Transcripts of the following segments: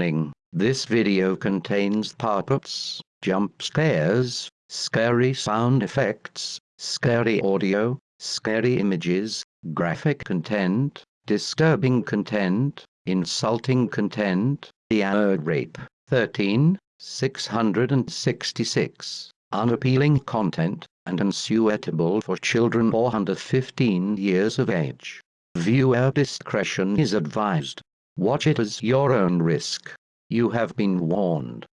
Warning, this video contains pop-ups, jump scares, scary sound effects, scary audio, scary images, graphic content, disturbing content, insulting content, the word rape, 13, 666, unappealing content, and unsuitable for children or under 15 years of age. Viewer discretion is advised. Watch it as your own risk. You have been warned.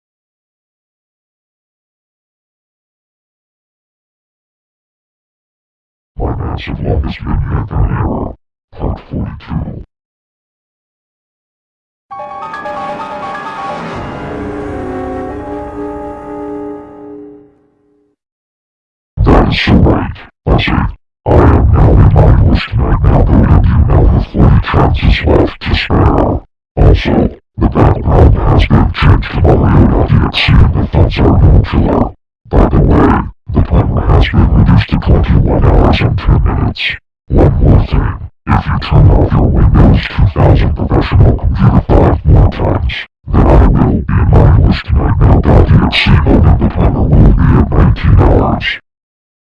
Error, Part 42. That is so right. That's it. I am now in my host night now and you now have 40 chances left to spare. Also, the background has been changed to Mario.exe and the thumbs are no killer. By the way, the timer has been reduced to 21 hours and 10 minutes. One more thing. If you turn off your Windows 2000 professional computer 5 more times, then I will be in my host tonight now.exe mode and the timer will be at 19 hours.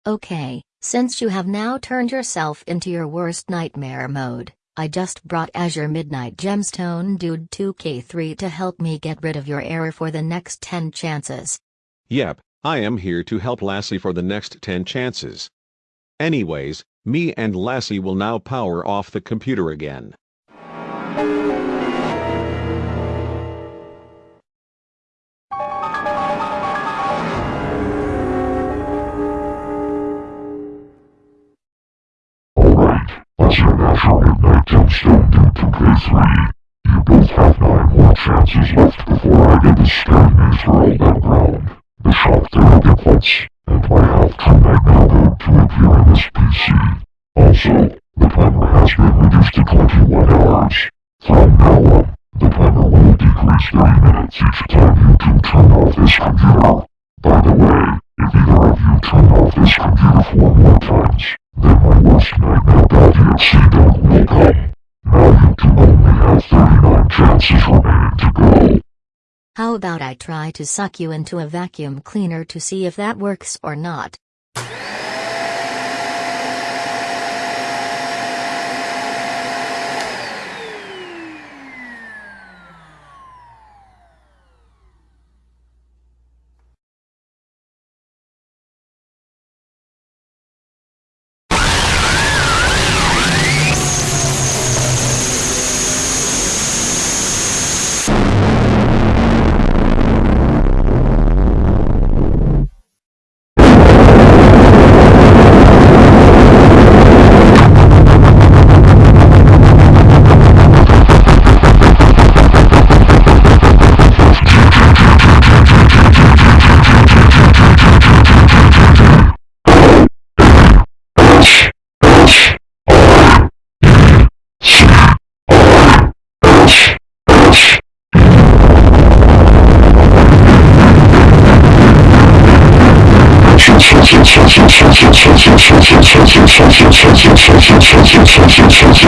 Okay, since you have now turned yourself into your worst nightmare mode, I just brought Azure Midnight Gemstone Dude 2K3 to help me get rid of your error for the next 10 chances. Yep, I am here to help Lassie for the next 10 chances. Anyways, me and Lassie will now power off the computer again. K3. You both have nine more chances left before I get the scary news for all that ground. The shock therapy pulse, and my now going to appear in this PC. Also, the timer has been reduced to 21 hours. From now on, the timer will decrease 30 minutes each time you two turn off this computer. By the way, if either of you turn off this computer four more times, then my worst nightmare.exe dog will come. Now you two only have 39 chances remaining to go. How about I try to suck you into a vacuum cleaner to see if that works or not?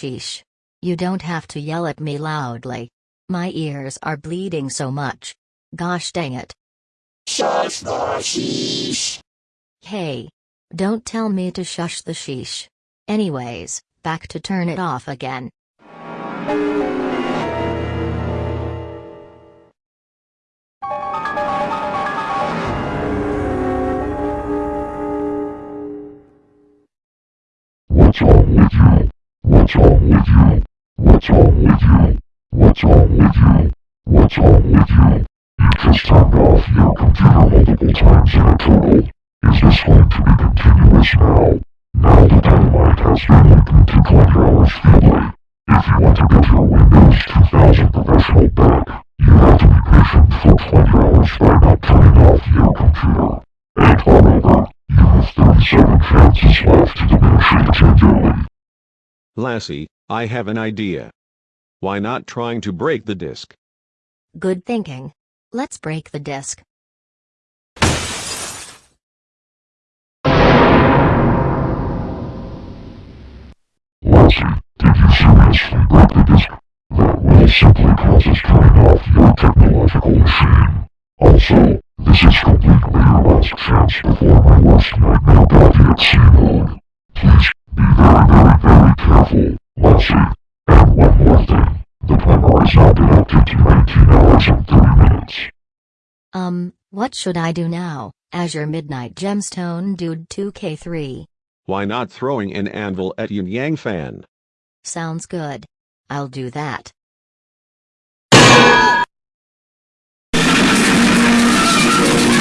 Sheesh. You don't have to yell at me loudly. My ears are bleeding so much. Gosh dang it. Shush the sheesh. Hey. Don't tell me to shush the sheesh. Anyways, back to turn it off again. With you? What's wrong with you? What's wrong with you? What's wrong with you? You just turned off your computer multiple times in a total. Is this going to be continuous now? Now the dynamite has been opened to 20 hours feebly. If you want to get your Windows 2000 professional back, you have to be patient for 20 hours by not turning off your computer. And moreover, you have 37 chances left to diminish it tenderly. Lassie, I have an idea. Why not trying to break the disk? Good thinking. Let's break the disc. Lassie, did you seriously break the disk? That will simply cause us turning off your technological machine. Also, this is completely your last chance before my worst nightmare body at sea mode. Please, be very very very careful, Lassie. And one more thing. The timer has now been active to 19 hours and 30 minutes. Um, what should I do now, Azure Midnight Gemstone Dude 2K3? Why not throwing an anvil at Yin Yang Fan? Sounds good. I'll do that.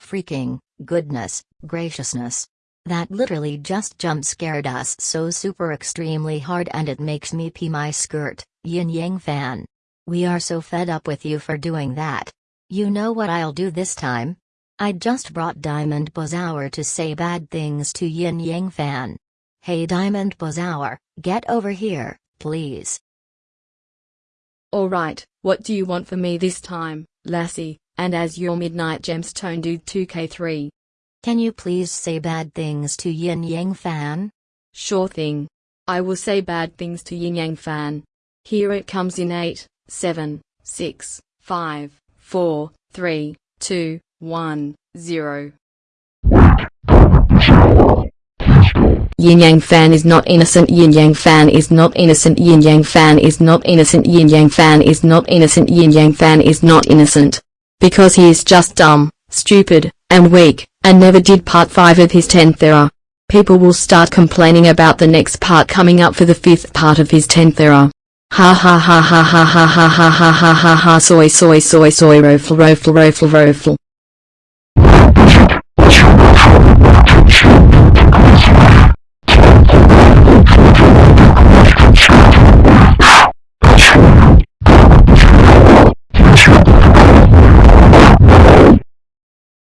freaking, goodness, graciousness. That literally just jump scared us so super extremely hard and it makes me pee my skirt, Yin Yang fan. We are so fed up with you for doing that. You know what I'll do this time? I just brought Diamond Bozower to say bad things to Yin Yang fan. Hey Diamond Bozower, get over here, please. Alright, what do you want from me this time, Lassie, and Azure Midnight Gemstone Dude 2K3? Can you please say bad things to Yin Yang fan? Sure thing. I will say bad things to Yin Yang Fan. Here it comes in 8, 7, 6, 5, 4, 3, 2, 1, 0. Yin Yang Fan is not innocent. Yin Yang Fan is not innocent. Yin Yang Fan is not innocent. Yin Yang Fan is not innocent. Yin Yang Fan is not innocent. Because he is just dumb, stupid, and weak, and never did part 5 of his 10th era. People will start complaining about the next part coming up for the 5th part of his 10th era. Ha ha ha ha ha ha ha ha ha ha ha ha soy soy soy soy rofl rofl rofl rofl.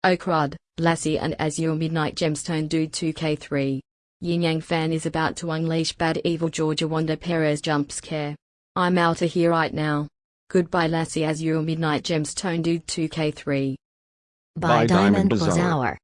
Oh crud, Lassie and Azure Midnight Gemstone Dude 2K3. Yin Yang Fan is about to unleash bad evil Georgia Wanda Perez jump scare. I'm out of here right now. Goodbye Lassie Azure Midnight Gemstone Dude 2K3. By, By Diamond Diamond Bazaar.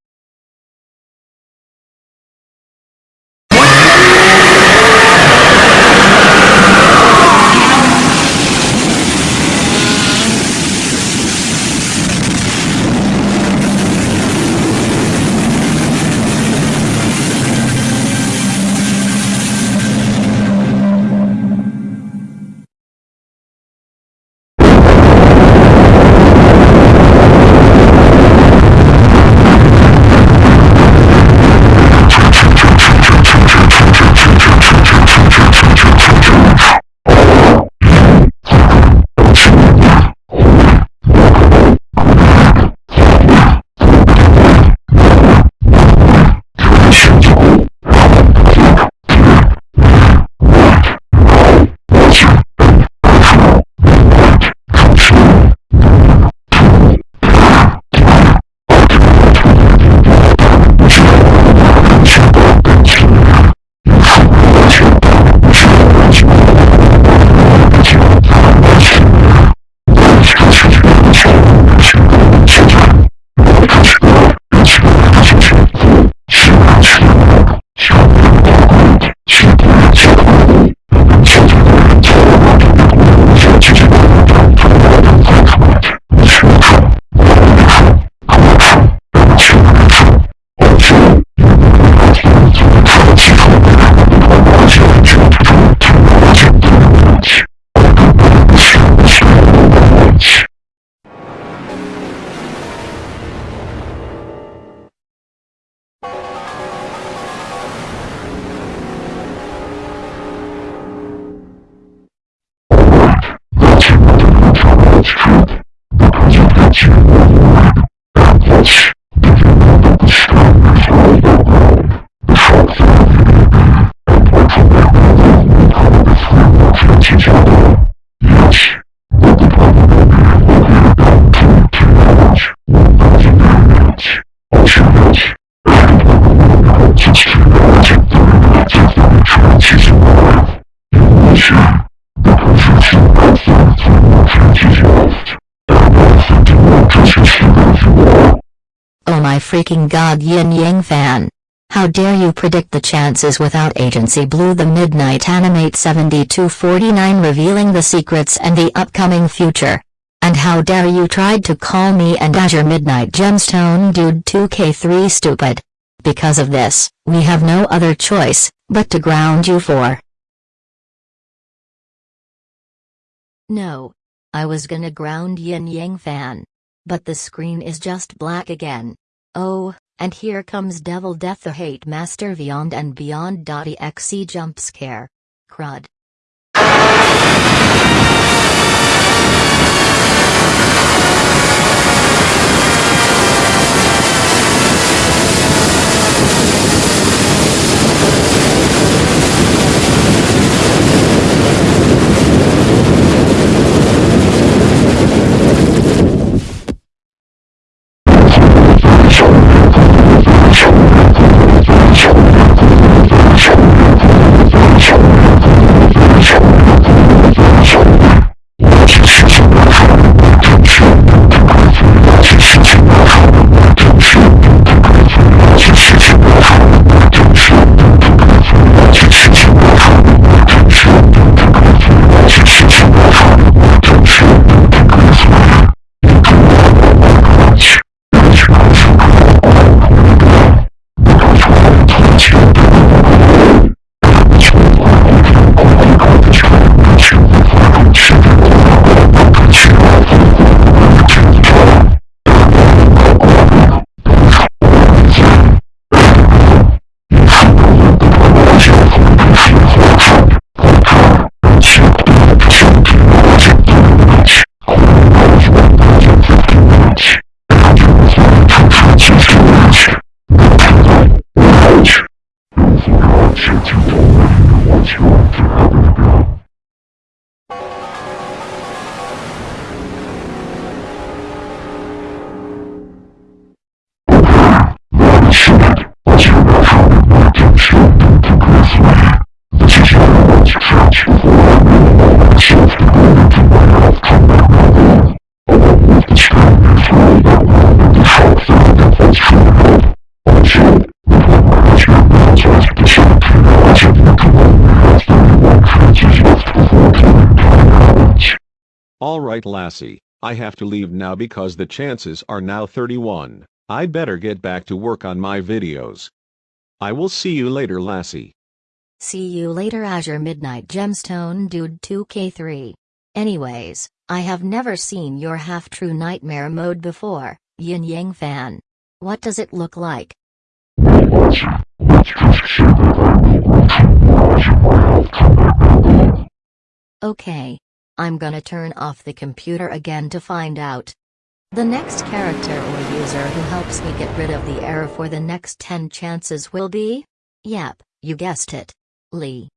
Freaking god Yin Yang fan. How dare you predict the chances without agency Blue the Midnight Animate 7249 revealing the secrets and the upcoming future. And how dare you tried to call me and Azure Midnight Gemstone Dude 2K3 stupid. Because of this, we have no other choice, but to ground you for. No. I was gonna ground Yin Yang fan. But the screen is just black again. Oh, and here comes Devil Death the Hate Master Beyond and Beyond. .exe jump scare. Crud. Alright Lassie, I have to leave now because the chances are now 31. I'd better get back to work on my videos. I will see you later Lassie. See you later Azure Midnight Gemstone Dude 2K3. Anyways, I have never seen your half-true nightmare mode before, Yin Yang fan. What does it look like? I. Okay. I'm gonna turn off the computer again to find out. The next character or user who helps me get rid of the error for the next 10 chances will be? Yep, you guessed it. Lee.